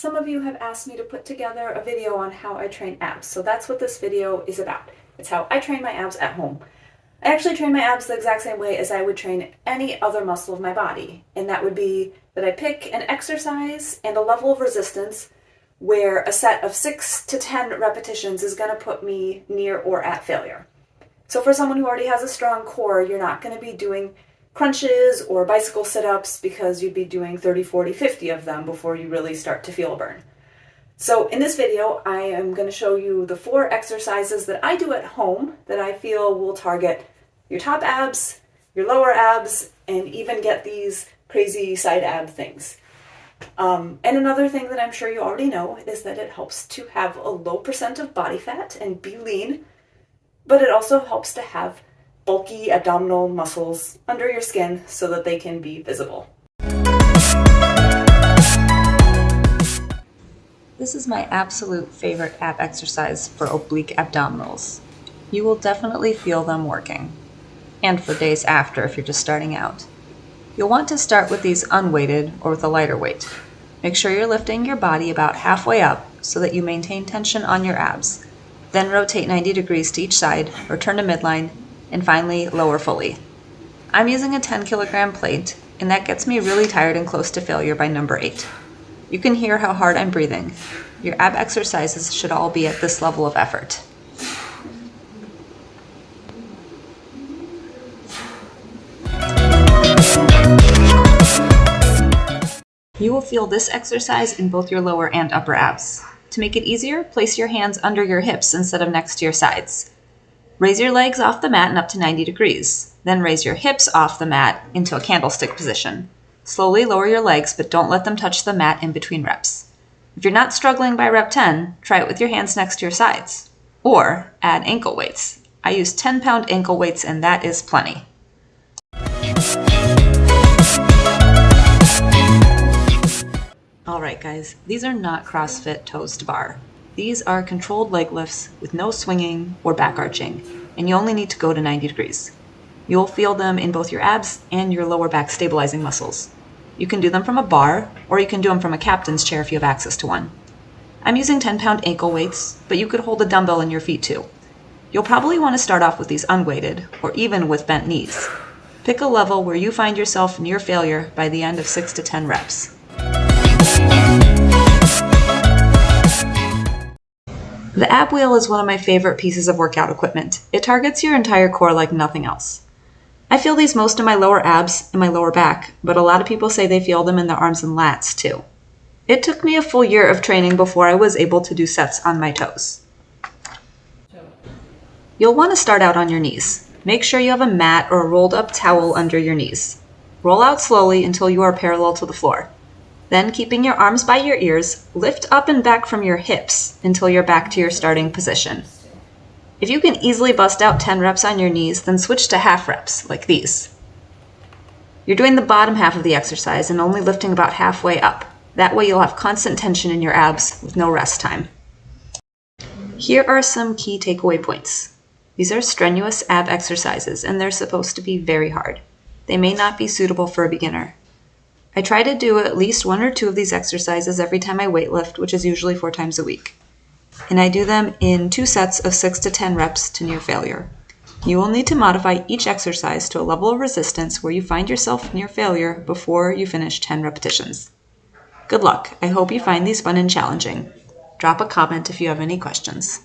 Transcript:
some of you have asked me to put together a video on how I train abs, so that's what this video is about. It's how I train my abs at home. I actually train my abs the exact same way as I would train any other muscle of my body, and that would be that I pick an exercise and a level of resistance where a set of 6 to 10 repetitions is going to put me near or at failure. So for someone who already has a strong core, you're not going to be doing crunches or bicycle sit-ups because you'd be doing 30, 40, 50 of them before you really start to feel a burn. So in this video, I am going to show you the four exercises that I do at home that I feel will target your top abs, your lower abs, and even get these crazy side ab things. Um, and another thing that I'm sure you already know is that it helps to have a low percent of body fat and be lean, but it also helps to have bulky abdominal muscles under your skin so that they can be visible. This is my absolute favorite ab exercise for oblique abdominals. You will definitely feel them working, and for days after if you're just starting out. You'll want to start with these unweighted or with a lighter weight. Make sure you're lifting your body about halfway up so that you maintain tension on your abs. Then rotate 90 degrees to each side, return to midline, and finally lower fully. I'm using a 10 kilogram plate, and that gets me really tired and close to failure by number 8. You can hear how hard I'm breathing. Your ab exercises should all be at this level of effort. You will feel this exercise in both your lower and upper abs. To make it easier, place your hands under your hips instead of next to your sides. Raise your legs off the mat and up to 90 degrees. Then raise your hips off the mat into a candlestick position. Slowly lower your legs, but don't let them touch the mat in between reps. If you're not struggling by rep 10, try it with your hands next to your sides. Or add ankle weights. I use 10 pound ankle weights and that is plenty. Alright guys, these are not CrossFit toes to bar. These are controlled leg lifts with no swinging or back arching, and you only need to go to 90 degrees. You'll feel them in both your abs and your lower back stabilizing muscles. You can do them from a bar, or you can do them from a captain's chair if you have access to one. I'm using 10 pound ankle weights, but you could hold a dumbbell in your feet too. You'll probably want to start off with these unweighted, or even with bent knees. Pick a level where you find yourself near failure by the end of 6 to 10 reps. The ab wheel is one of my favorite pieces of workout equipment. It targets your entire core like nothing else. I feel these most in my lower abs and my lower back, but a lot of people say they feel them in their arms and lats too. It took me a full year of training before I was able to do sets on my toes. You'll want to start out on your knees. Make sure you have a mat or a rolled up towel under your knees. Roll out slowly until you are parallel to the floor. Then, keeping your arms by your ears, lift up and back from your hips until you're back to your starting position. If you can easily bust out 10 reps on your knees, then switch to half reps, like these. You're doing the bottom half of the exercise and only lifting about halfway up. That way you'll have constant tension in your abs with no rest time. Here are some key takeaway points. These are strenuous ab exercises and they're supposed to be very hard. They may not be suitable for a beginner. I try to do at least one or two of these exercises every time I weightlift, which is usually four times a week. And I do them in two sets of 6 to 10 reps to near failure. You will need to modify each exercise to a level of resistance where you find yourself near failure before you finish 10 repetitions. Good luck. I hope you find these fun and challenging. Drop a comment if you have any questions.